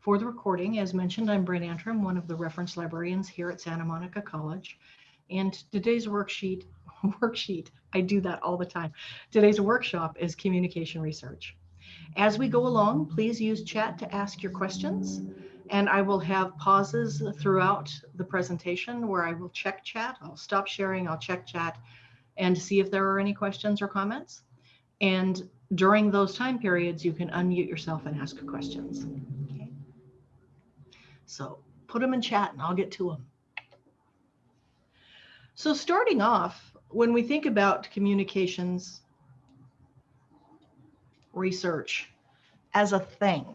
For the recording, as mentioned, I'm Brent Antrim, one of the reference librarians here at Santa Monica College. And today's worksheet, worksheet, I do that all the time. Today's workshop is communication research. As we go along, please use chat to ask your questions. And I will have pauses throughout the presentation where I will check chat. I'll stop sharing, I'll check chat and see if there are any questions or comments. And during those time periods, you can unmute yourself and ask questions. So put them in chat and I'll get to them. So starting off, when we think about communications research as a thing,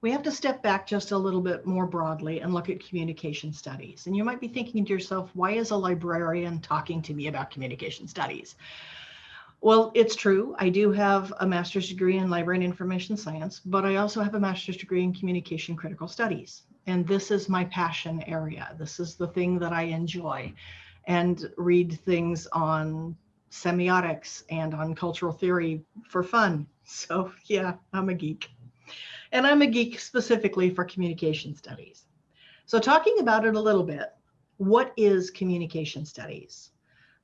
we have to step back just a little bit more broadly and look at communication studies. And you might be thinking to yourself, why is a librarian talking to me about communication studies? Well, it's true. I do have a master's degree in library and information science, but I also have a master's degree in communication critical studies. And this is my passion area. This is the thing that I enjoy and read things on semiotics and on cultural theory for fun. So yeah, I'm a geek and I'm a geek specifically for communication studies. So talking about it a little bit, what is communication studies?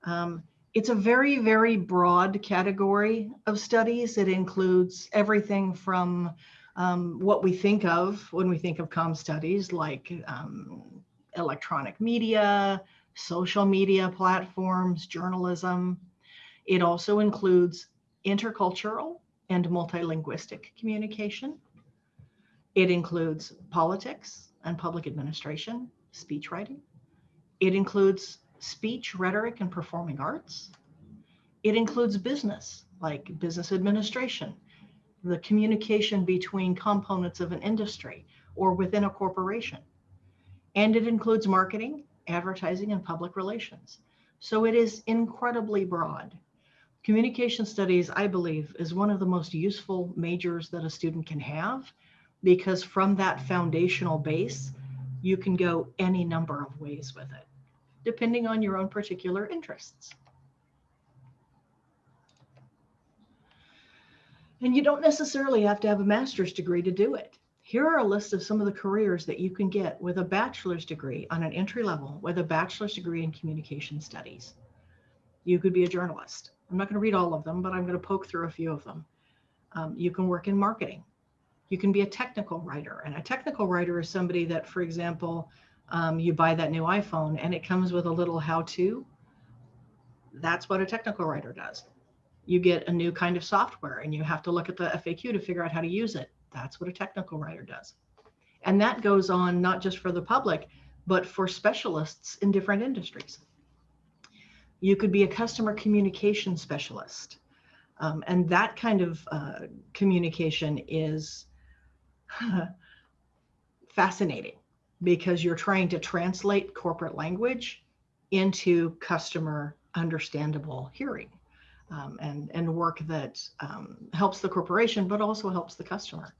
Um, it's a very, very broad category of studies. It includes everything from um, what we think of when we think of com studies, like um, electronic media, social media platforms, journalism. It also includes intercultural and multilinguistic communication. It includes politics and public administration, speech writing. It includes speech, rhetoric, and performing arts. It includes business, like business administration, the communication between components of an industry or within a corporation. And it includes marketing, advertising, and public relations. So it is incredibly broad. Communication studies, I believe, is one of the most useful majors that a student can have because from that foundational base, you can go any number of ways with it, depending on your own particular interests. And you don't necessarily have to have a master's degree to do it. Here are a list of some of the careers that you can get with a bachelor's degree on an entry level with a bachelor's degree in communication studies. You could be a journalist. I'm not going to read all of them, but I'm going to poke through a few of them. Um, you can work in marketing. You can be a technical writer. And a technical writer is somebody that, for example, um, you buy that new iPhone and it comes with a little how to. That's what a technical writer does. You get a new kind of software and you have to look at the FAQ to figure out how to use it. That's what a technical writer does. And that goes on not just for the public, but for specialists in different industries. You could be a customer communication specialist. Um, and that kind of uh, communication is fascinating because you're trying to translate corporate language into customer understandable hearing um, and, and work that um, helps the corporation, but also helps the customer.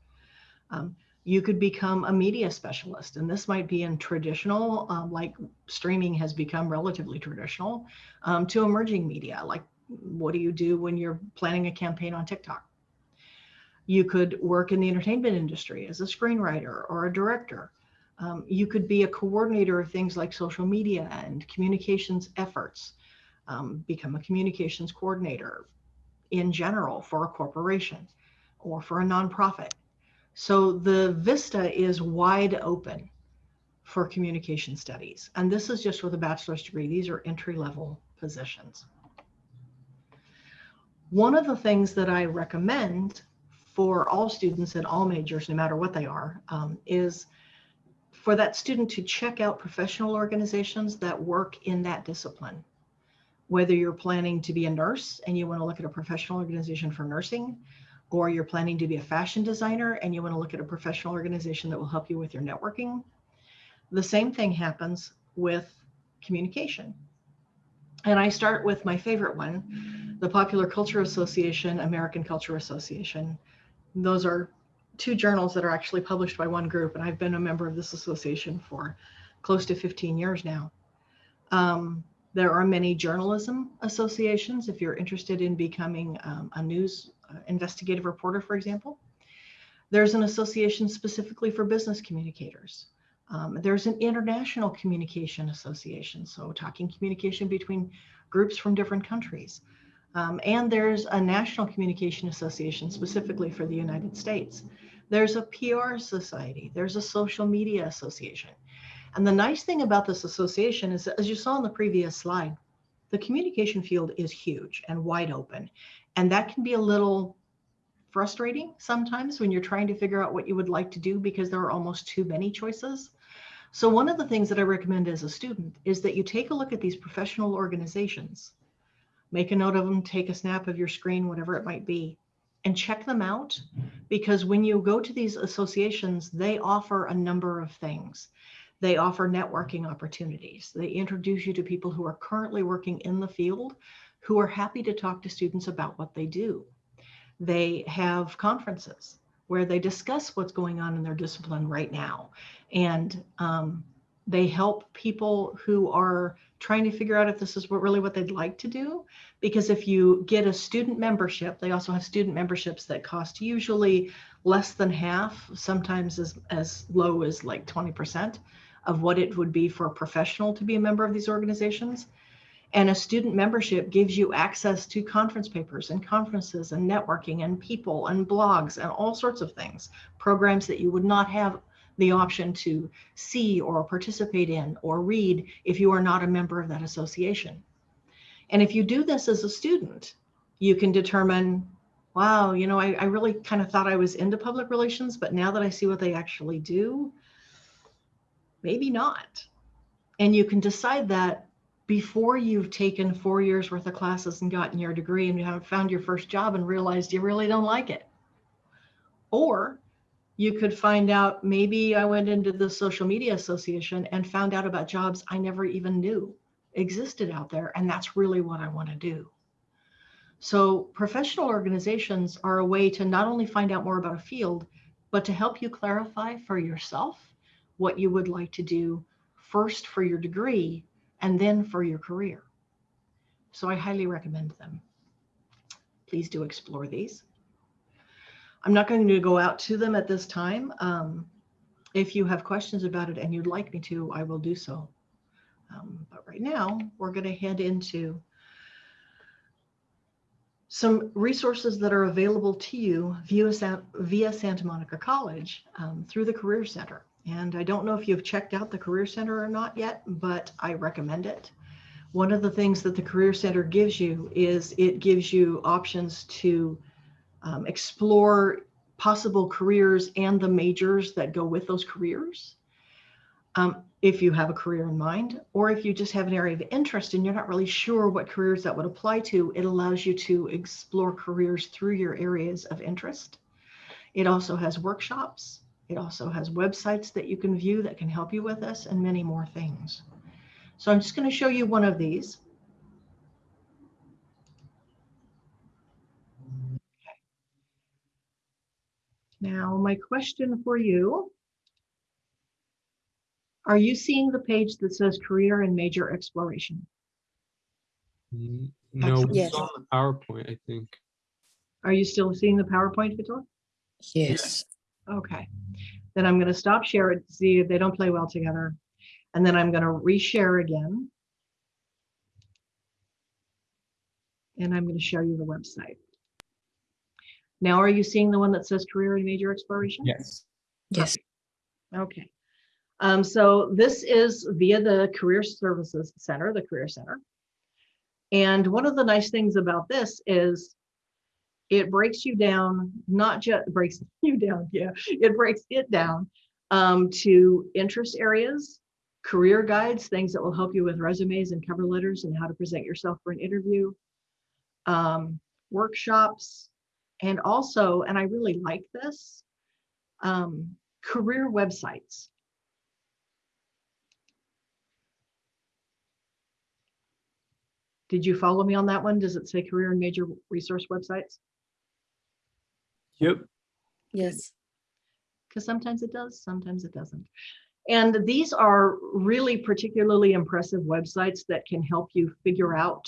Um, you could become a media specialist, and this might be in traditional, um, like streaming has become relatively traditional, um, to emerging media, like what do you do when you're planning a campaign on TikTok? You could work in the entertainment industry as a screenwriter or a director. Um, you could be a coordinator of things like social media and communications efforts, um, become a communications coordinator in general for a corporation or for a nonprofit. So the vista is wide open for communication studies. And this is just with a bachelor's degree. These are entry level positions. One of the things that I recommend for all students in all majors, no matter what they are, um, is for that student to check out professional organizations that work in that discipline. Whether you're planning to be a nurse and you want to look at a professional organization for nursing, or you're planning to be a fashion designer and you want to look at a professional organization that will help you with your networking. The same thing happens with communication. And I start with my favorite one, the Popular Culture Association, American Culture Association those are two journals that are actually published by one group, and I've been a member of this association for close to 15 years now. Um, there are many journalism associations if you're interested in becoming um, a news uh, investigative reporter, for example. There's an association specifically for business communicators. Um, there's an international communication association, so talking communication between groups from different countries. Um, and there's a national communication association specifically for the United States. There's a PR society, there's a social media association. And the nice thing about this association is, as you saw in the previous slide, the communication field is huge and wide open. And that can be a little frustrating sometimes when you're trying to figure out what you would like to do because there are almost too many choices. So one of the things that I recommend as a student is that you take a look at these professional organizations, make a note of them, take a snap of your screen, whatever it might be, and check them out. Because when you go to these associations, they offer a number of things. They offer networking opportunities. They introduce you to people who are currently working in the field who are happy to talk to students about what they do. They have conferences where they discuss what's going on in their discipline right now. And um, they help people who are trying to figure out if this is what really what they'd like to do. Because if you get a student membership, they also have student memberships that cost usually less than half, sometimes as, as low as like 20% of what it would be for a professional to be a member of these organizations. And a student membership gives you access to conference papers and conferences and networking and people and blogs and all sorts of things, programs that you would not have the option to see or participate in or read if you are not a member of that association. And if you do this as a student, you can determine, wow, you know, I, I really kind of thought I was into public relations, but now that I see what they actually do, maybe not. And you can decide that before you've taken four years worth of classes and gotten your degree and you haven't found your first job and realized you really don't like it. Or you could find out maybe I went into the social media association and found out about jobs I never even knew existed out there. And that's really what I want to do. So professional organizations are a way to not only find out more about a field, but to help you clarify for yourself what you would like to do first for your degree and then for your career. So I highly recommend them. Please do explore these. I'm not going to go out to them at this time. Um, if you have questions about it and you'd like me to, I will do so. Um, but right now, we're going to head into some resources that are available to you via, via Santa Monica College um, through the Career Center. And I don't know if you've checked out the Career Center or not yet, but I recommend it. One of the things that the Career Center gives you is it gives you options to um, explore possible careers and the majors that go with those careers. Um, if you have a career in mind, or if you just have an area of interest and you're not really sure what careers that would apply to, it allows you to explore careers through your areas of interest. It also has workshops it also has websites that you can view that can help you with this and many more things. So I'm just going to show you one of these. Now, my question for you, are you seeing the page that says career and major exploration? Mm, No, we Yes. saw the PowerPoint, I think. Are you still seeing the PowerPoint, Vitor? Yes. Okay, then I'm going to stop share it, see if they don't play well together. And then I'm going to reshare again. And I'm going to show you the website. Now, are you seeing the one that says career and major exploration? Yes. Yes. Okay. Um, so this is via the Career Services Center, the Career Center. And one of the nice things about this is it breaks you down, not just breaks you down, yeah, it breaks it down um, to interest areas, career guides, things that will help you with resumes and cover letters and how to present yourself for an interview, um, workshops, and also, and I really like this, um, career websites. Did you follow me on that one? Does it say career and major resource websites? Yep. Yes. Because sometimes it does, sometimes it doesn't. And these are really particularly impressive websites that can help you figure out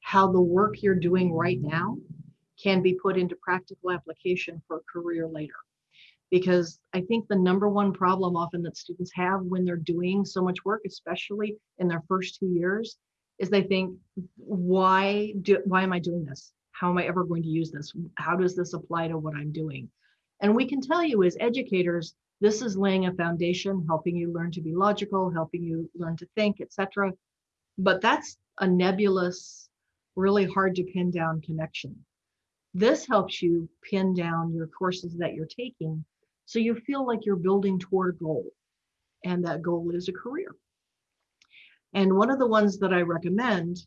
how the work you're doing right now can be put into practical application for a career later. Because I think the number one problem often that students have when they're doing so much work, especially in their first two years, is they think, why do, why am I doing this? How am I ever going to use this? How does this apply to what I'm doing? And we can tell you as educators, this is laying a foundation, helping you learn to be logical, helping you learn to think, etc. But that's a nebulous, really hard to pin down connection. This helps you pin down your courses that you're taking so you feel like you're building toward a goal and that goal is a career. And one of the ones that I recommend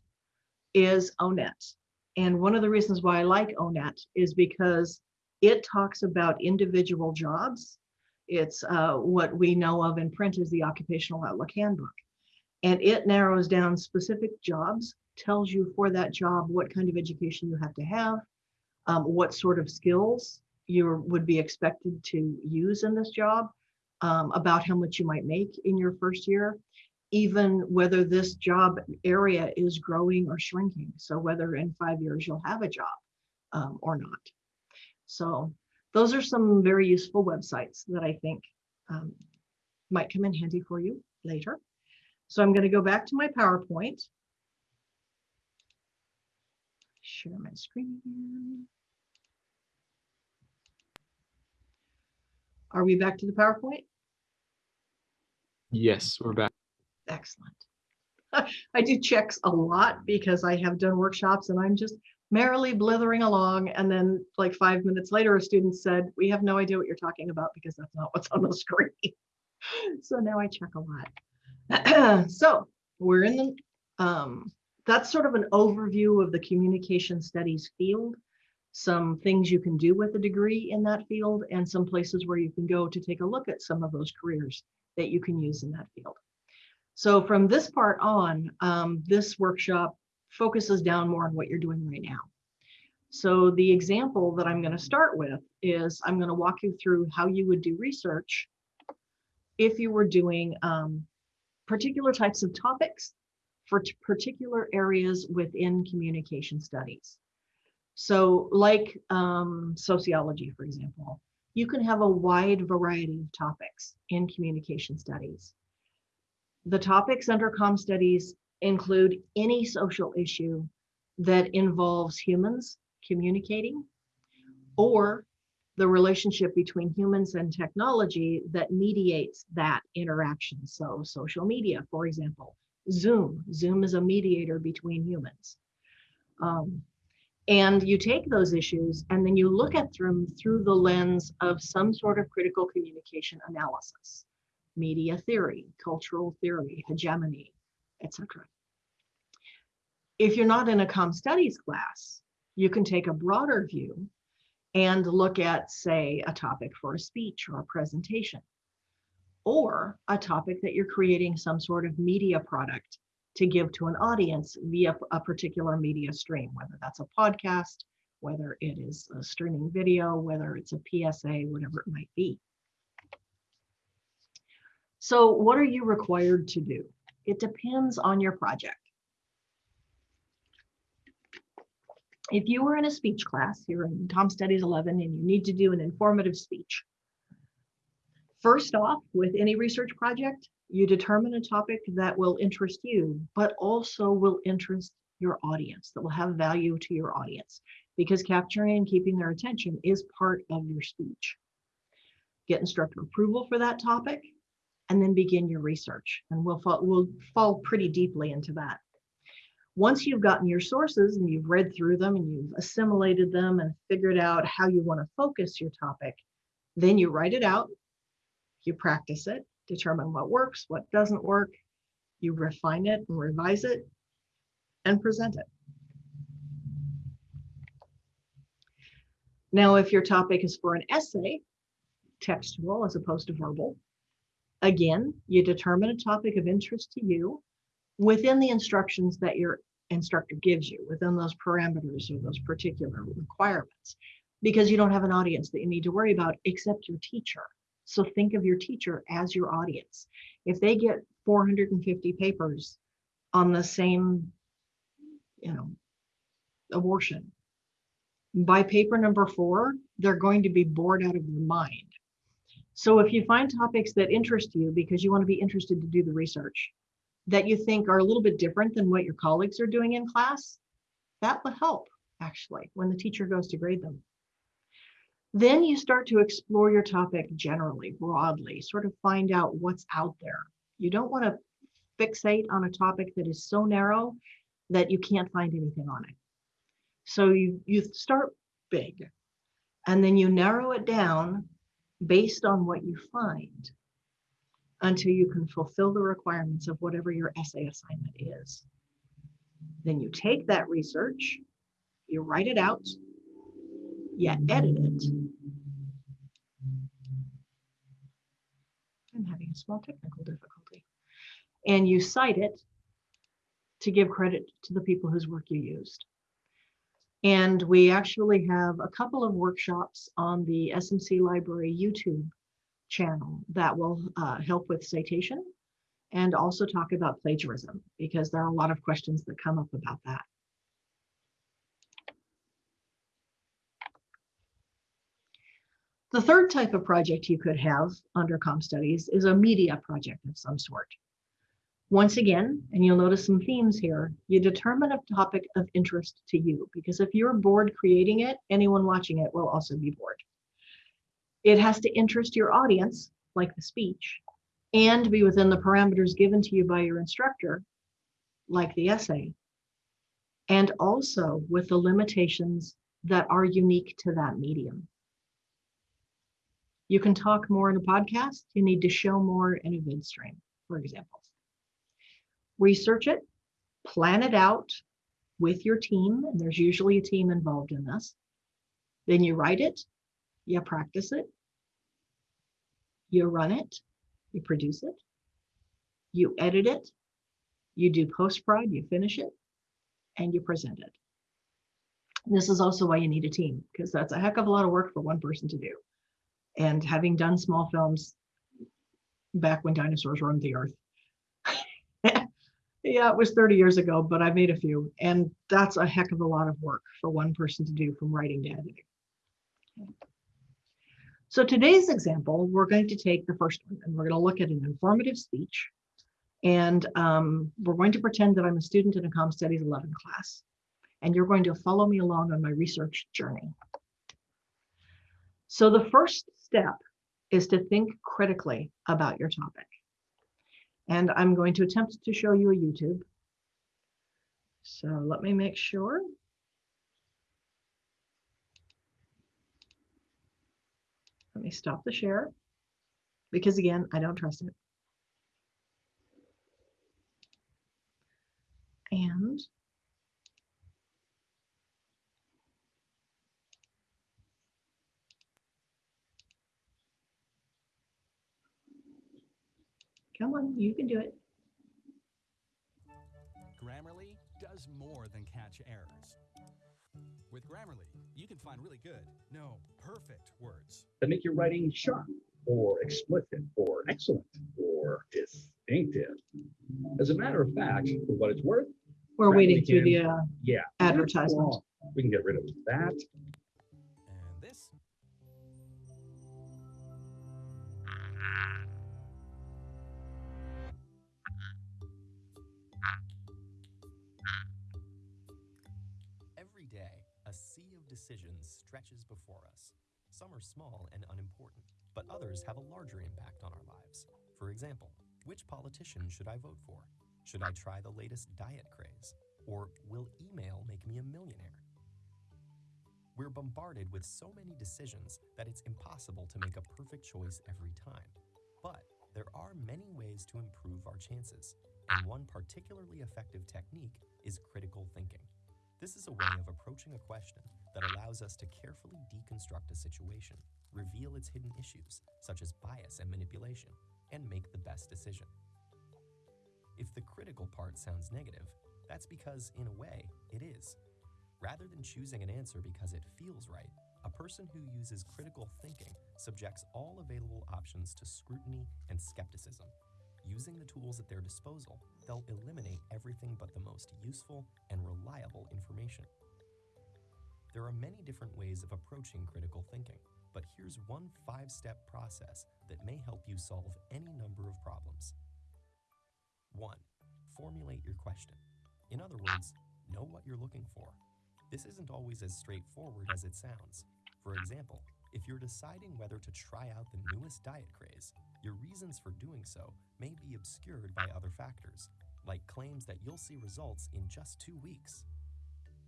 is ONET. And one of the reasons why I like ONET is because it talks about individual jobs. It's uh, what we know of in print as the Occupational Outlook Handbook. And it narrows down specific jobs, tells you for that job what kind of education you have to have, um, what sort of skills you would be expected to use in this job, um, about how much you might make in your first year, even whether this job area is growing or shrinking. So whether in five years you'll have a job um, or not. So those are some very useful websites that I think um, might come in handy for you later. So I'm going to go back to my PowerPoint. Share my screen. Are we back to the PowerPoint? Yes, we're back. Excellent. I do checks a lot because I have done workshops and I'm just merrily blithering along. And then like five minutes later, a student said, we have no idea what you're talking about because that's not what's on the screen. so now I check a lot. so we're in the, um, that's sort of an overview of the communication studies field, some things you can do with a degree in that field and some places where you can go to take a look at some of those careers that you can use in that field. So from this part on, um, this workshop focuses down more on what you're doing right now. So the example that I'm going to start with is I'm going to walk you through how you would do research if you were doing um, particular types of topics for particular areas within communication studies. So like um, sociology, for example, you can have a wide variety of topics in communication studies. The topics under com studies include any social issue that involves humans communicating or the relationship between humans and technology that mediates that interaction. So social media, for example, Zoom. Zoom is a mediator between humans. Um, and you take those issues and then you look at them through the lens of some sort of critical communication analysis, media theory, cultural theory, hegemony, etc. If you're not in a com studies class, you can take a broader view and look at, say, a topic for a speech or a presentation, or a topic that you're creating some sort of media product to give to an audience via a particular media stream, whether that's a podcast, whether it is a streaming video, whether it's a PSA, whatever it might be. So what are you required to do? It depends on your project. If you were in a speech class, you're in Com Studies 11 and you need to do an informative speech. First off, with any research project, you determine a topic that will interest you, but also will interest your audience, that will have value to your audience, because capturing and keeping their attention is part of your speech. Get instructor approval for that topic, and then begin your research. And we'll fall, we'll fall pretty deeply into that. Once you've gotten your sources and you've read through them and you've assimilated them and figured out how you want to focus your topic, then you write it out, you practice it, determine what works, what doesn't work, you refine it and revise it, and present it. Now, if your topic is for an essay, textual as opposed to verbal, again, you determine a topic of interest to you within the instructions that your instructor gives you, within those parameters or those particular requirements, because you don't have an audience that you need to worry about except your teacher. So think of your teacher as your audience. If they get 450 papers on the same, you know, abortion, by paper number four, they're going to be bored out of their mind. So if you find topics that interest you because you want to be interested to do the research that you think are a little bit different than what your colleagues are doing in class, that will help actually when the teacher goes to grade them. Then you start to explore your topic generally, broadly, sort of find out what's out there. You don't want to fixate on a topic that is so narrow that you can't find anything on it. So you, you start big and then you narrow it down based on what you find until you can fulfill the requirements of whatever your essay assignment is. Then you take that research, you write it out, you edit it. I'm having a small technical difficulty. And you cite it to give credit to the people whose work you used. And we actually have a couple of workshops on the SMC Library YouTube channel that will uh, help with citation and also talk about plagiarism because there are a lot of questions that come up about that. The third type of project you could have under Com Studies is a media project of some sort. Once again, and you'll notice some themes here, you determine a topic of interest to you because if you're bored creating it, anyone watching it will also be bored. It has to interest your audience, like the speech, and be within the parameters given to you by your instructor, like the essay, and also with the limitations that are unique to that medium. You can talk more in a podcast. You need to show more in a vid stream, for example. Research it, plan it out with your team, and there's usually a team involved in this. Then you write it, you practice it, you run it, you produce it, you edit it, you do post-prod, you finish it, and you present it. This is also why you need a team, because that's a heck of a lot of work for one person to do. And having done small films back when dinosaurs roamed the earth, yeah, it was 30 years ago, but I made a few. And that's a heck of a lot of work for one person to do from writing to editing. So today's example, we're going to take the first one and we're going to look at an informative speech. And um, we're going to pretend that I'm a student in a Com Studies 11 class. And you're going to follow me along on my research journey. So the first step is to think critically about your topic. And I'm going to attempt to show you a YouTube. So let me make sure. Let me stop the share because again, I don't trust it. And come on, you can do it. Grammarly does more than catch errors. With Grammarly, you can find really good, no, perfect words. that make your writing sharp or explicit or excellent or distinctive. As a matter of fact, for what it's worth, We're Right, waiting we through the uh, yeah. advertisement. We can get rid of that. Decisions stretches before us. Some are small and unimportant, but others have a larger impact on our lives. For example, which politician should I vote for? Should I try the latest diet craze? Or will email make me a millionaire? We're bombarded with so many decisions that it's impossible to make a perfect choice every time. But there are many ways to improve our chances, and one particularly effective technique is critical thinking. This is a way of approaching a question that allows us to carefully deconstruct a situation, reveal its hidden issues, such as bias and manipulation, and make the best decision. If the critical part sounds negative, that's because, in a way, it is. Rather than choosing an answer because it feels right, a person who uses critical thinking subjects all available options to scrutiny and skepticism. Using the tools at their disposal, they'll eliminate everything but the most useful and reliable information. There are many different ways of approaching critical thinking, but here's one five step process that may help you solve any number of problems. 1. Formulate your question. In other words, know what you're looking for. This isn't always as straightforward as it sounds. For example, if you're deciding whether to try out the newest diet craze, your reasons for doing so may be obscured by other factors, like claims that you'll see results in just two weeks.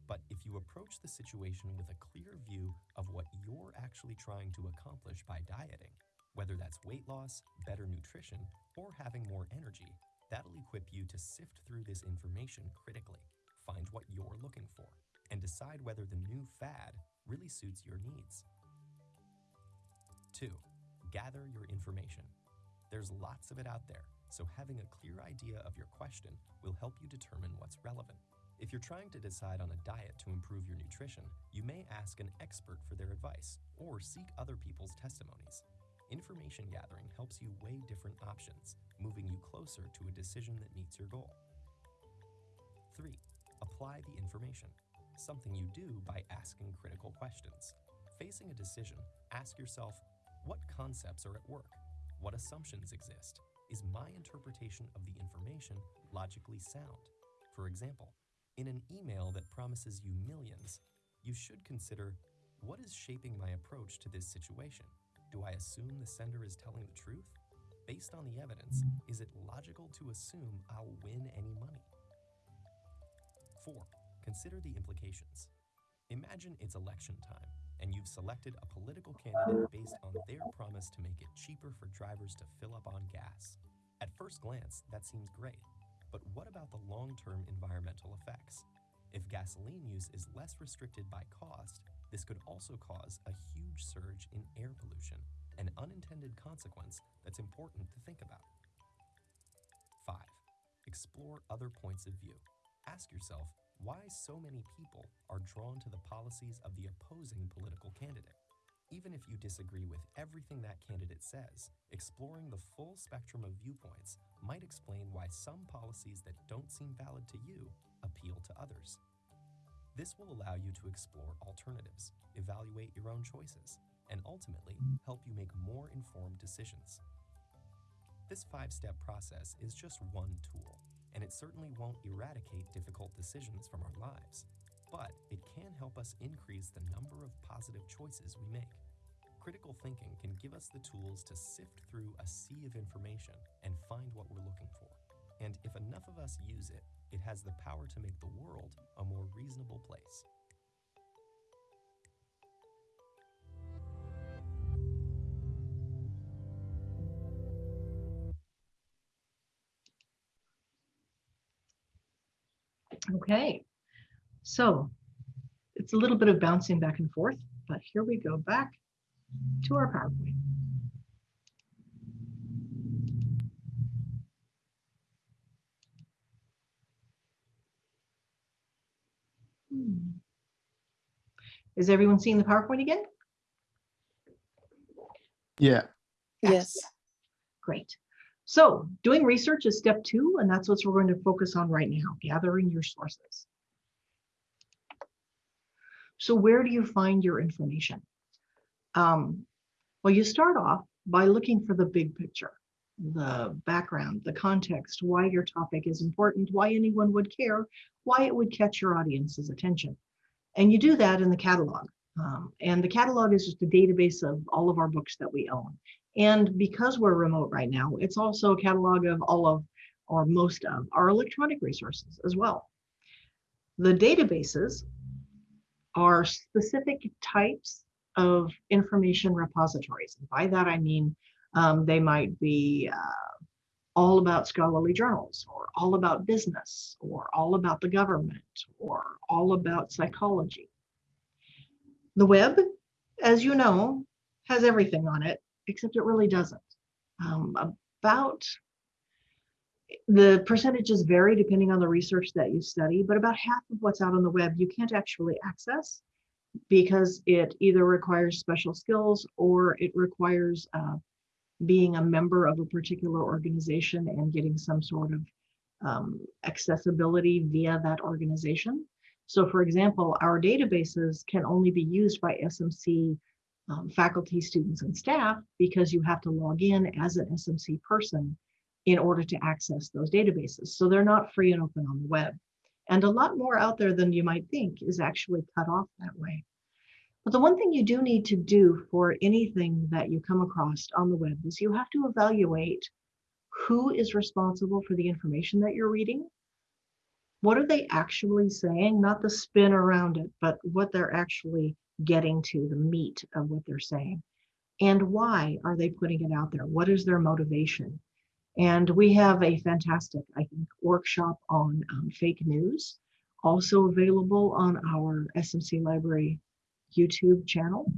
But if you approach the situation with a clear view of what you're actually trying to accomplish by dieting, whether that's weight loss, better nutrition, or having more energy, that'll equip you to sift through this information critically, find what you're looking for, and decide whether the new fad really suits your needs. 2. Gather your information. There's lots of it out there, so having a clear idea of your question will help you determine what's relevant. If you're trying to decide on a diet to improve your nutrition, you may ask an expert for their advice or seek other people's testimonies. Information gathering helps you weigh different options, moving you closer to a decision that meets your goal. 3. Apply the information, something you do by asking critical questions. Facing a decision, ask yourself what concepts are at work? What assumptions exist? Is my interpretation of the information logically sound? For example, in an email that promises you millions, you should consider what is shaping my approach to this situation? Do I assume the sender is telling the truth? Based on the evidence, is it logical to assume I'll win any money? 4. Consider the implications. Imagine it's election time and you've selected a political candidate based on their promise to make it cheaper for drivers to fill up on gas. At first glance, that seems great, but what about the long term environmental effects? If gasoline use is less restricted by cost, this could also cause a huge surge in air pollution, an unintended consequence that's important to think about. 5. Explore other points of view. Ask yourself why so many people are drawn to the policies of the opposing political candidate. Even if you disagree with everything that candidate says, exploring the full spectrum of viewpoints might explain why some policies that don't seem valid to you appeal to others. This will allow you to explore alternatives, evaluate your own choices, and ultimately help you make more informed decisions. This five step process is just one tool and it certainly won't eradicate difficult decisions from our lives, but it can help us increase the number of positive choices we make. Critical thinking can give us the tools to sift through a sea of information and find what we're looking for. And if enough of us use it, it has the power to make the world a more reasonable place. Okay, so it's a little bit of bouncing back and forth, but here we go back to our PowerPoint. Hmm. Is everyone seeing the PowerPoint again? Yeah. Yes. Great. So doing research is step two, and that's what we're going to focus on right now, gathering your sources. So where do you find your information? Um, well, you start off by looking for the big picture, the background, the context, why your topic is important, why anyone would care, why it would catch your audience's attention. And you do that in the catalog. Um, and the catalog is just a database of all of our books that we own. And because we're remote right now, it's also a catalog of all of or most of our electronic resources as well. The databases are specific types of information repositories. And by that, I mean um, they might be uh, all about scholarly journals or all about business or all about the government or all about psychology. The web, as you know, has everything on it except it really doesn't. Um, about the percentages vary depending on the research that you study, but about half of what's out on the web you can't actually access because it either requires special skills or it requires uh, being a member of a particular organization and getting some sort of um, accessibility via that organization. So for example, our databases can only be used by SMC um, faculty, students, and staff because you have to log in as an SMC person in order to access those databases. So they're not free and open on the web. And a lot more out there than you might think is actually cut off that way. But the one thing you do need to do for anything that you come across on the web is you have to evaluate who is responsible for the information that you're reading. What are they actually saying? Not the spin around it, but what they're actually getting to, the meat of what they're saying. And why are they putting it out there? What is their motivation? And we have a fantastic, I think, workshop on um, fake news, also available on our SMC Library YouTube channel.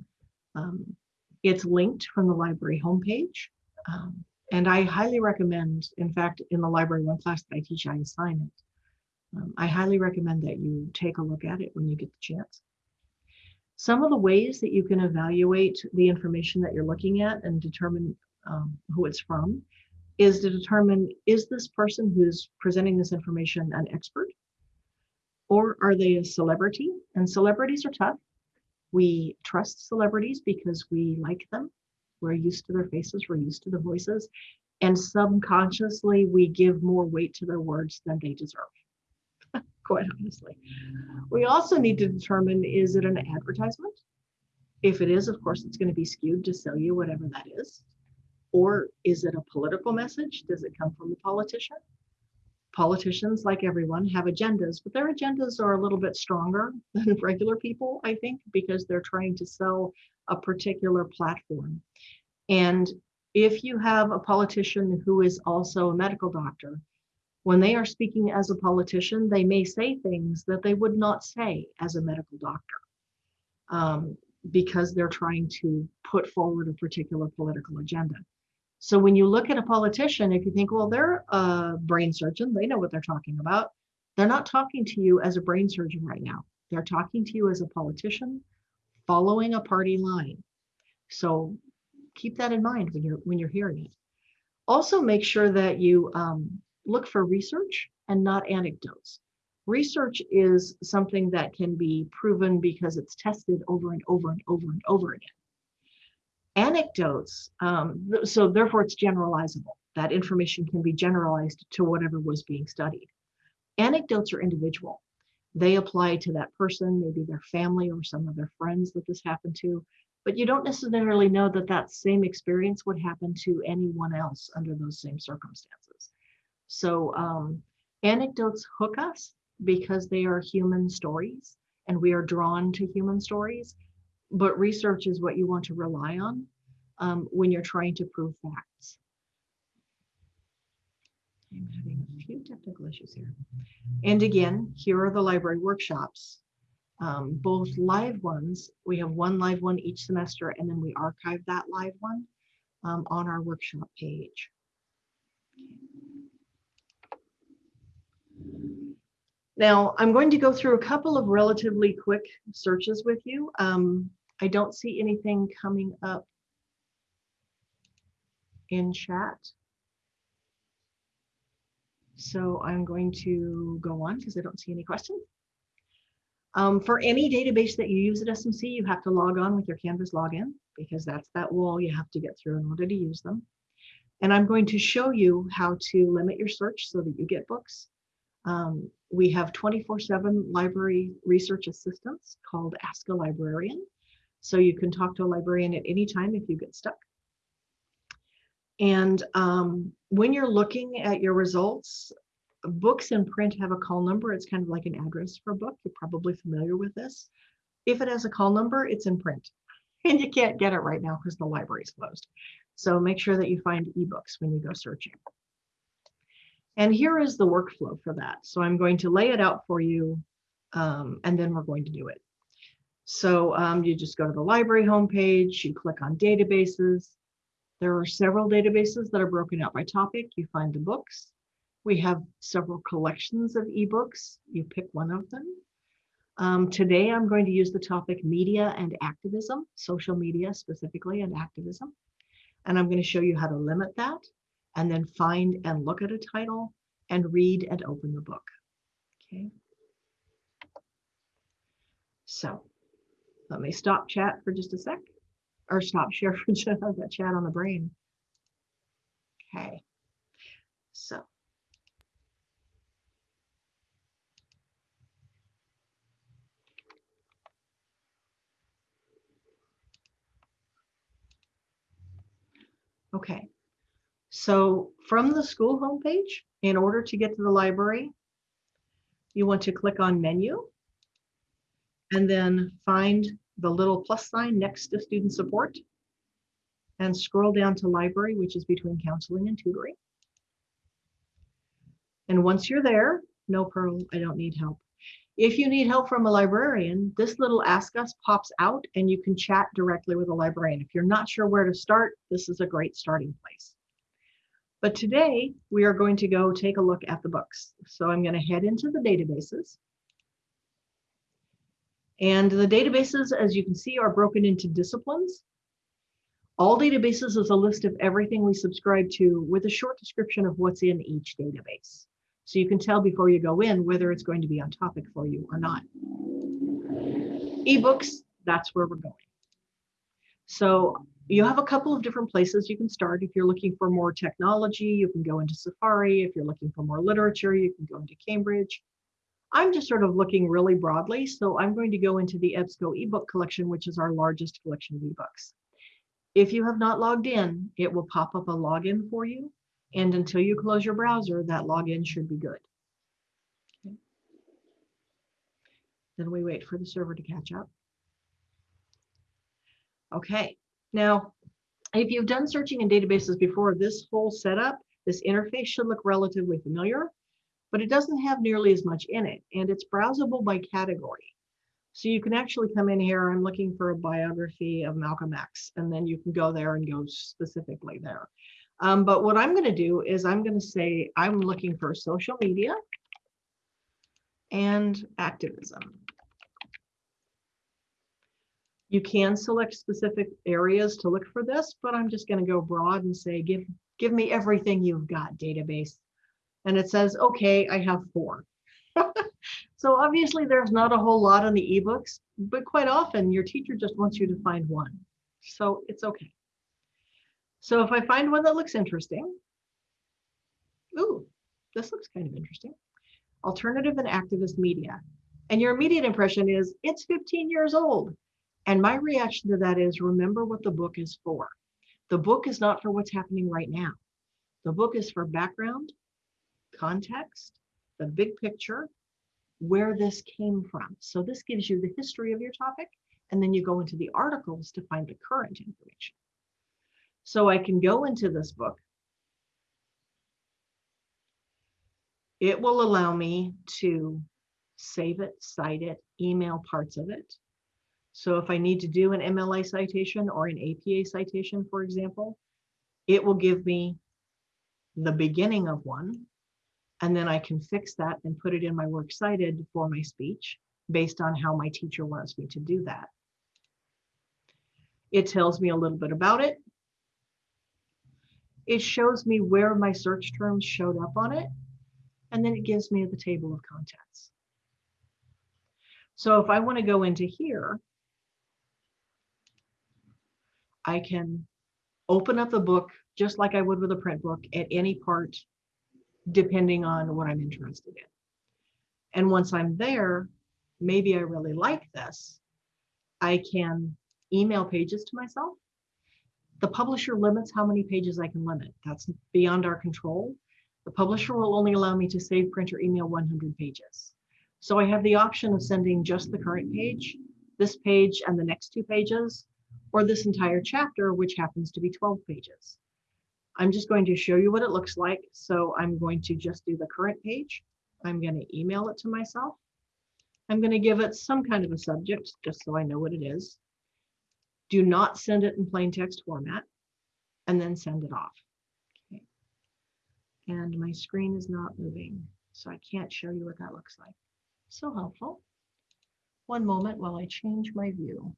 Um, it's linked from the library homepage. Um, and I highly recommend, in fact, in the library one class that I teach, I assign it. Um, I highly recommend that you take a look at it when you get the chance. Some of the ways that you can evaluate the information that you're looking at and determine um, who it's from is to determine, is this person who's presenting this information an expert? Or are they a celebrity? And celebrities are tough. We trust celebrities because we like them. We're used to their faces, we're used to the voices, and subconsciously we give more weight to their words than they deserve, quite honestly. We also need to determine, is it an advertisement? If it is, of course, it's gonna be skewed to sell you whatever that is. Or is it a political message? Does it come from the politician? Politicians, like everyone, have agendas, but their agendas are a little bit stronger than regular people, I think, because they're trying to sell a particular platform. And if you have a politician who is also a medical doctor, when they are speaking as a politician, they may say things that they would not say as a medical doctor um, because they're trying to put forward a particular political agenda. So when you look at a politician, if you think, well, they're a brain surgeon, they know what they're talking about. They're not talking to you as a brain surgeon right now. They're talking to you as a politician following a party line. So keep that in mind when you're when you're hearing it. Also make sure that you um, look for research and not anecdotes. Research is something that can be proven because it's tested over and over and over and over again anecdotes, um, so therefore it's generalizable. That information can be generalized to whatever was being studied. Anecdotes are individual. They apply to that person, maybe their family or some of their friends that this happened to, but you don't necessarily know that that same experience would happen to anyone else under those same circumstances. So um, anecdotes hook us because they are human stories and we are drawn to human stories but research is what you want to rely on um, when you're trying to prove facts. I'm having a few technical issues here. And again, here are the library workshops, um, both live ones. We have one live one each semester, and then we archive that live one um, on our workshop page. Now, I'm going to go through a couple of relatively quick searches with you. Um, I don't see anything coming up in chat. So I'm going to go on because I don't see any questions. Um, for any database that you use at SMC, you have to log on with your Canvas login because that's that wall you have to get through in order to use them. And I'm going to show you how to limit your search so that you get books. Um, we have 24-7 library research assistants called Ask a Librarian. So you can talk to a librarian at any time if you get stuck. And um, when you're looking at your results, books in print have a call number. It's kind of like an address for a book. You're probably familiar with this. If it has a call number, it's in print. And you can't get it right now because the library's closed. So make sure that you find ebooks when you go searching. And here is the workflow for that. So I'm going to lay it out for you, um, and then we're going to do it. So um, you just go to the library homepage, you click on databases. There are several databases that are broken out by topic. You find the books. We have several collections of ebooks. You pick one of them. Um, today, I'm going to use the topic media and activism, social media specifically and activism. And I'm going to show you how to limit that and then find and look at a title and read and open the book. Okay. So let me stop chat for just a sec. or stop share for just that chat on the brain. Okay. So. Okay. So from the school homepage, in order to get to the library, you want to click on menu and then find the little plus sign next to student support and scroll down to library, which is between counseling and tutoring. And once you're there, no Pearl, I don't need help. If you need help from a librarian, this little ask us pops out and you can chat directly with a librarian. If you're not sure where to start, this is a great starting place. But today we are going to go take a look at the books. So I'm going to head into the databases. And the databases, as you can see, are broken into disciplines. All databases is a list of everything we subscribe to with a short description of what's in each database. So you can tell before you go in whether it's going to be on topic for you or not. Ebooks, that's where we're going. So you have a couple of different places you can start. If you're looking for more technology, you can go into Safari. If you're looking for more literature, you can go into Cambridge. I'm just sort of looking really broadly. So I'm going to go into the EBSCO ebook collection, which is our largest collection of ebooks. If you have not logged in, it will pop up a login for you. And until you close your browser, that login should be good. Okay. Then we wait for the server to catch up. Okay, now, if you've done searching in databases before, this whole setup, this interface should look relatively familiar, but it doesn't have nearly as much in it, and it's browsable by category. So you can actually come in here, I'm looking for a biography of Malcolm X, and then you can go there and go specifically there. Um, but what I'm going to do is I'm going to say I'm looking for social media and activism. You can select specific areas to look for this, but I'm just going to go broad and say, give, give me everything you've got database. And it says, okay, I have four. so obviously there's not a whole lot on the ebooks, but quite often your teacher just wants you to find one. So it's okay. So if I find one that looks interesting, ooh, this looks kind of interesting. Alternative and activist media. And your immediate impression is it's 15 years old. And my reaction to that is remember what the book is for. The book is not for what's happening right now. The book is for background, context, the big picture, where this came from. So this gives you the history of your topic, and then you go into the articles to find the current information. So I can go into this book. It will allow me to save it, cite it, email parts of it. So if I need to do an MLA citation or an APA citation, for example, it will give me the beginning of one, and then I can fix that and put it in my works cited for my speech based on how my teacher wants me to do that. It tells me a little bit about it. It shows me where my search terms showed up on it, and then it gives me the table of contents. So if I want to go into here, I can open up the book just like I would with a print book at any part, depending on what I'm interested in. And once I'm there, maybe I really like this, I can email pages to myself. The publisher limits how many pages I can limit. That's beyond our control. The publisher will only allow me to save, print, or email 100 pages. So I have the option of sending just the current page, this page, and the next two pages, or this entire chapter, which happens to be 12 pages. I'm just going to show you what it looks like. So I'm going to just do the current page. I'm going to email it to myself. I'm going to give it some kind of a subject, just so I know what it is. Do not send it in plain text format, and then send it off. Okay. And my screen is not moving, so I can't show you what that looks like. So helpful. One moment while I change my view.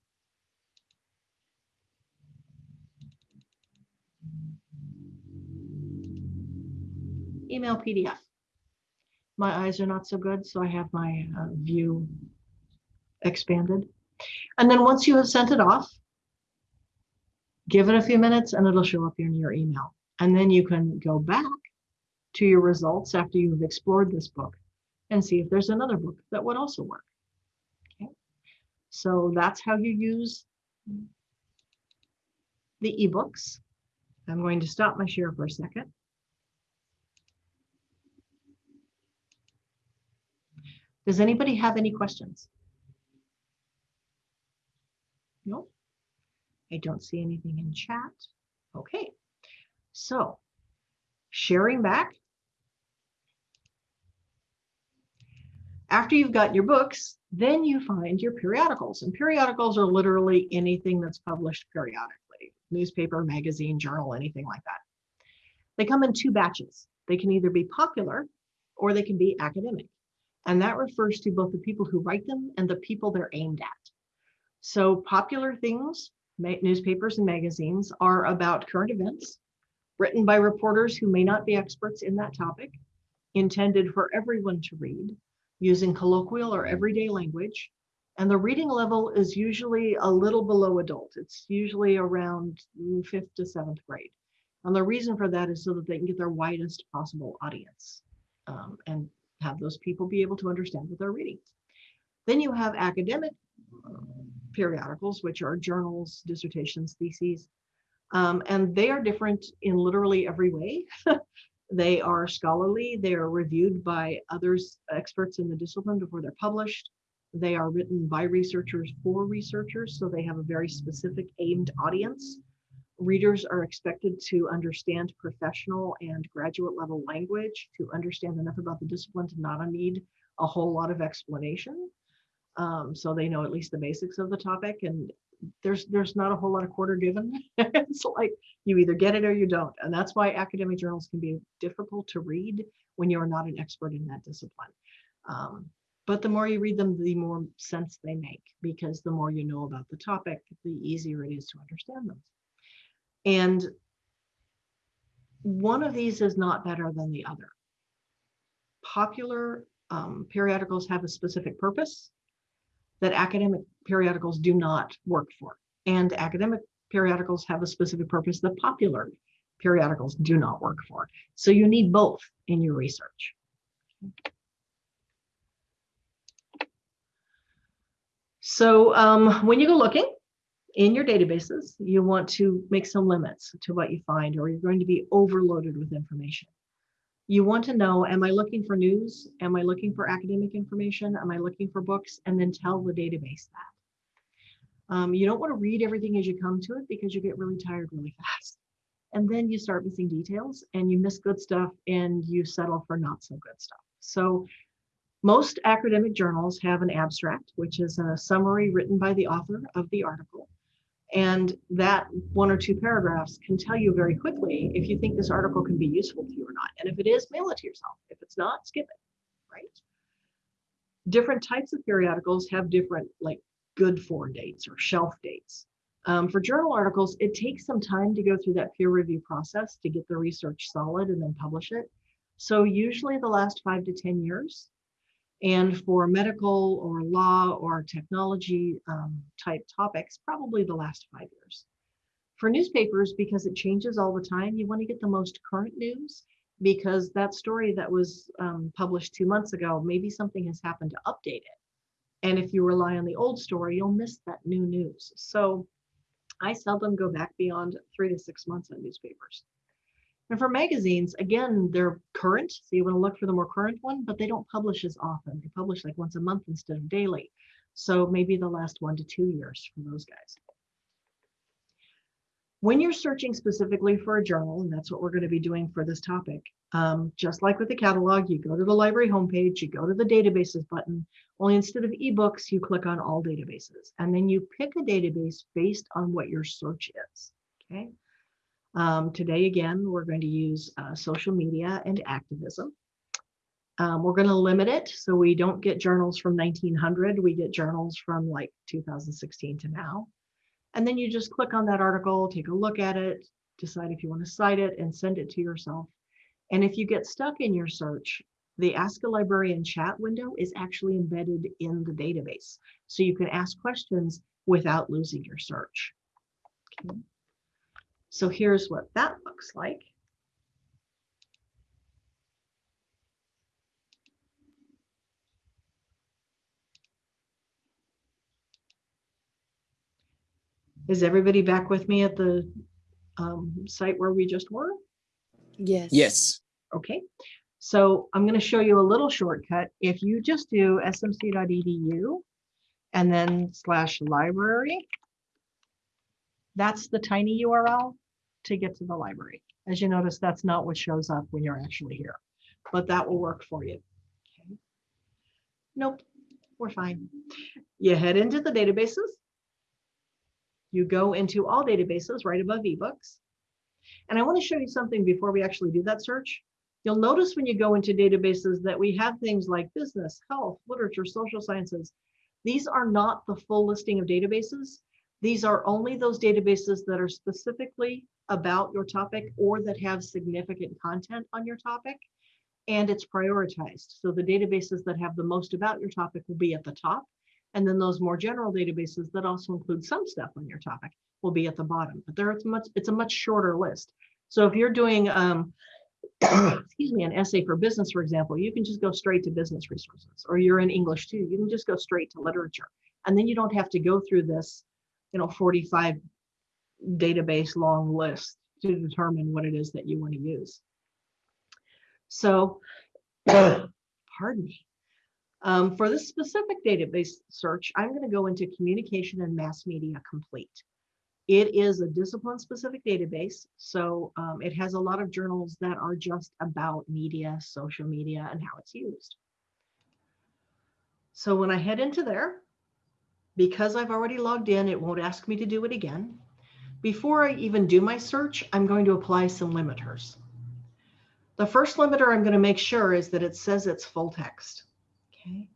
Email PDF. My eyes are not so good, so I have my uh, view expanded. And then once you have sent it off, Give it a few minutes and it'll show up in your email. And then you can go back to your results after you've explored this book and see if there's another book that would also work. Okay. So that's how you use the ebooks. I'm going to stop my share for a second. Does anybody have any questions? No? I don't see anything in chat. Okay. So sharing back. After you've got your books, then you find your periodicals. And periodicals are literally anything that's published periodically newspaper, magazine, journal, anything like that. They come in two batches. They can either be popular or they can be academic. And that refers to both the people who write them and the people they're aimed at. So popular things, newspapers and magazines are about current events written by reporters who may not be experts in that topic, intended for everyone to read using colloquial or everyday language. And the reading level is usually a little below adult. It's usually around fifth to seventh grade. And the reason for that is so that they can get their widest possible audience um, and have those people be able to understand what they're reading. Then you have academic periodicals, which are journals, dissertations, theses, um, and they are different in literally every way. they are scholarly, they are reviewed by others, experts in the discipline before they're published. They are written by researchers for researchers, so they have a very specific aimed audience. Readers are expected to understand professional and graduate level language, to understand enough about the discipline to not need a whole lot of explanation. Um, so they know at least the basics of the topic and there's there's not a whole lot of quarter given. it's like you either get it or you don't. And that's why academic journals can be difficult to read when you're not an expert in that discipline. Um, but the more you read them, the more sense they make because the more you know about the topic, the easier it is to understand them. And one of these is not better than the other. Popular um, periodicals have a specific purpose that academic periodicals do not work for. And academic periodicals have a specific purpose that popular periodicals do not work for. So you need both in your research. So um, when you go looking in your databases, you want to make some limits to what you find or you're going to be overloaded with information you want to know, am I looking for news? Am I looking for academic information? Am I looking for books? And then tell the database that. Um, you don't want to read everything as you come to it because you get really tired really fast. And then you start missing details and you miss good stuff and you settle for not so good stuff. So most academic journals have an abstract, which is a summary written by the author of the article. And that one or two paragraphs can tell you very quickly if you think this article can be useful to you or not. And if it is, mail it to yourself. If it's not, skip it, right? Different types of periodicals have different like good for dates or shelf dates. Um, for journal articles, it takes some time to go through that peer review process to get the research solid and then publish it. So usually the last five to 10 years, and for medical or law or technology um, type topics, probably the last five years. For newspapers, because it changes all the time, you want to get the most current news because that story that was um, published two months ago, maybe something has happened to update it. And if you rely on the old story, you'll miss that new news. So I seldom go back beyond three to six months on newspapers. And for magazines, again, they're current. So you want to look for the more current one, but they don't publish as often. They publish like once a month instead of daily. So maybe the last one to two years for those guys. When you're searching specifically for a journal, and that's what we're going to be doing for this topic, um, just like with the catalog, you go to the library homepage, you go to the databases button, only instead of ebooks, you click on all databases, and then you pick a database based on what your search is, okay? Um, today, again, we're going to use uh, social media and activism. Um, we're going to limit it so we don't get journals from 1900. We get journals from like 2016 to now. And then you just click on that article, take a look at it, decide if you want to cite it and send it to yourself. And if you get stuck in your search, the Ask a Librarian chat window is actually embedded in the database. So you can ask questions without losing your search. Okay. So here's what that looks like. Is everybody back with me at the um, site where we just were? Yes. Yes. Okay, so I'm going to show you a little shortcut. If you just do smc.edu and then slash library, that's the tiny URL to get to the library. As you notice, that's not what shows up when you're actually here, but that will work for you. Okay. Nope, we're fine. You head into the databases. You go into all databases right above ebooks. And I want to show you something before we actually do that search. You'll notice when you go into databases that we have things like business, health, literature, social sciences. These are not the full listing of databases. These are only those databases that are specifically about your topic or that have significant content on your topic. And it's prioritized. So the databases that have the most about your topic will be at the top. And then those more general databases that also include some stuff on your topic will be at the bottom. But there it's much it's a much shorter list. So if you're doing um, excuse me, an essay for business, for example, you can just go straight to business resources, or you're in English too. You can just go straight to literature. And then you don't have to go through this, you know, 45 database long list to determine what it is that you want to use. So, pardon me. Um, for this specific database search, I'm going to go into communication and mass media complete. It is a discipline specific database. So um, it has a lot of journals that are just about media, social media, and how it's used. So when I head into there, because I've already logged in, it won't ask me to do it again. Before I even do my search, I'm going to apply some limiters. The first limiter I'm going to make sure is that it says it's full text. Okay.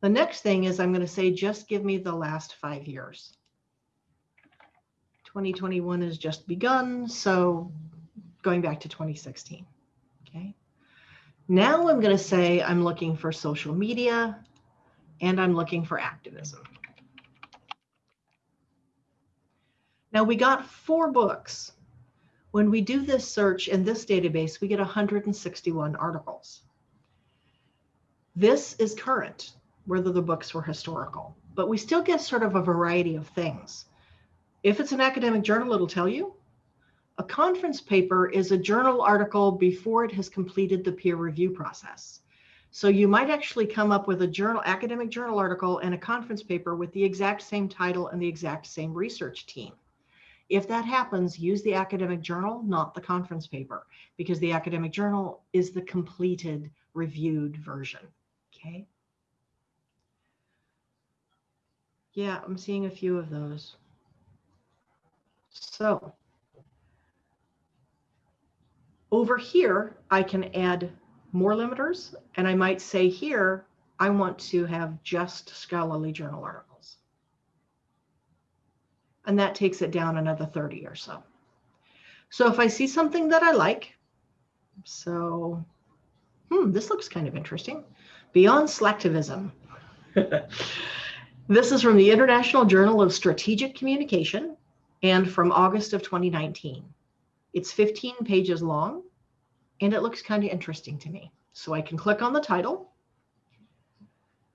The next thing is I'm going to say, just give me the last five years. 2021 has just begun, so going back to 2016. Okay. Now I'm going to say I'm looking for social media and I'm looking for activism. Now we got four books. When we do this search in this database, we get 161 articles. This is current, whether the books were historical, but we still get sort of a variety of things. If it's an academic journal, it'll tell you. A conference paper is a journal article before it has completed the peer review process. So you might actually come up with a journal, academic journal article and a conference paper with the exact same title and the exact same research team. If that happens, use the academic journal, not the conference paper, because the academic journal is the completed reviewed version. Okay. Yeah, I'm seeing a few of those. So over here, I can add more limiters and I might say here, I want to have just scholarly journal articles. And that takes it down another 30 or so. So if I see something that I like, so, hmm, this looks kind of interesting. Beyond slacktivism. this is from the International Journal of Strategic Communication and from August of 2019. It's 15 pages long and it looks kind of interesting to me. So I can click on the title.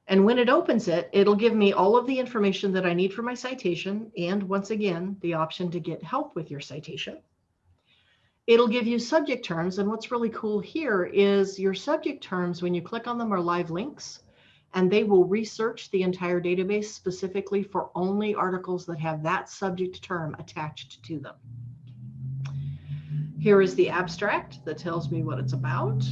And when it opens it, it'll give me all of the information that I need for my citation. And once again, the option to get help with your citation. It'll give you subject terms. And what's really cool here is your subject terms, when you click on them, are live links. And they will research the entire database specifically for only articles that have that subject term attached to them. Here is the abstract that tells me what it's about.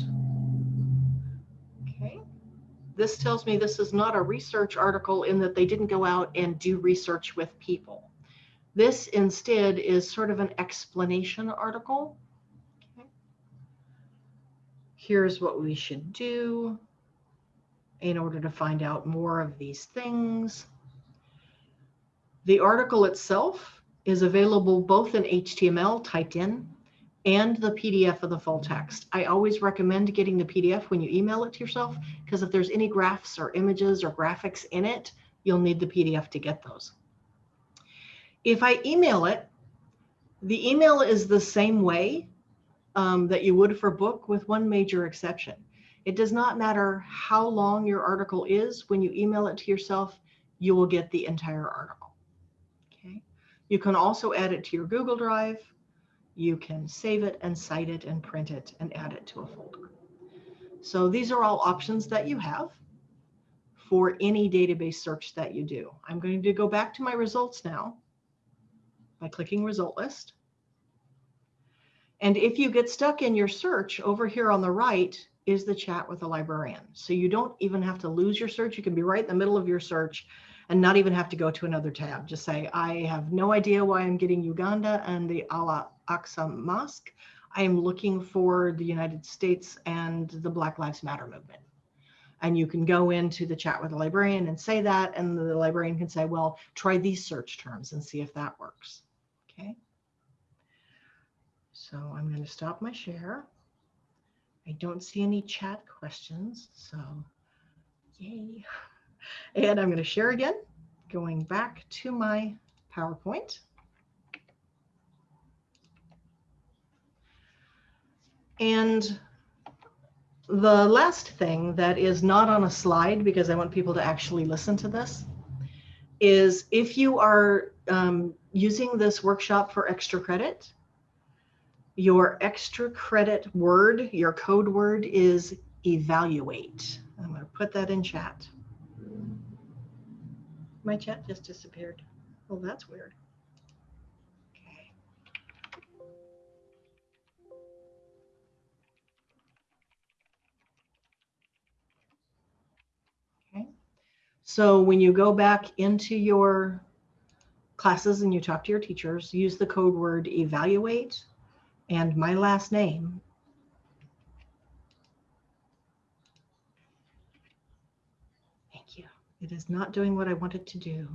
This tells me this is not a research article in that they didn't go out and do research with people. This instead is sort of an explanation article. Okay. Here's what we should do in order to find out more of these things. The article itself is available both in HTML typed in and the PDF of the full text. I always recommend getting the PDF when you email it to yourself, because if there's any graphs or images or graphics in it, you'll need the PDF to get those. If I email it, The email is the same way um, that you would for book with one major exception. It does not matter how long your article is. When you email it to yourself, you will get the entire article. Okay. You can also add it to your Google Drive. You can save it and cite it and print it and add it to a folder. So these are all options that you have for any database search that you do. I'm going to go back to my results now by clicking result list. And if you get stuck in your search over here on the right is the chat with a librarian. So you don't even have to lose your search. You can be right in the middle of your search and not even have to go to another tab. Just say, I have no idea why I'm getting Uganda and the Al Aqsa Mosque. I am looking for the United States and the Black Lives Matter movement. And you can go into the chat with the librarian and say that, and the librarian can say, well, try these search terms and see if that works. Okay. So I'm going to stop my share. I don't see any chat questions, so yay. And I'm going to share again, going back to my PowerPoint. And the last thing that is not on a slide, because I want people to actually listen to this, is if you are um, using this workshop for extra credit, your extra credit word, your code word is evaluate. I'm going to put that in chat. My chat just disappeared. Well, that's weird. So when you go back into your classes and you talk to your teachers, use the code word evaluate and my last name. Thank you. It is not doing what I want it to do.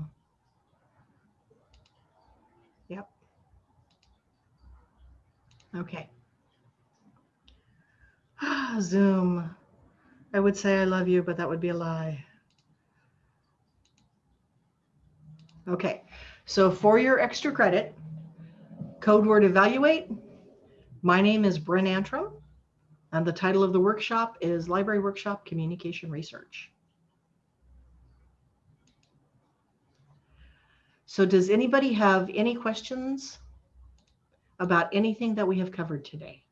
Yep. Okay. Ah, Zoom. I would say I love you, but that would be a lie. Okay, so for your extra credit, code word evaluate, my name is Bryn Antrim, and the title of the workshop is Library Workshop Communication Research. So does anybody have any questions about anything that we have covered today?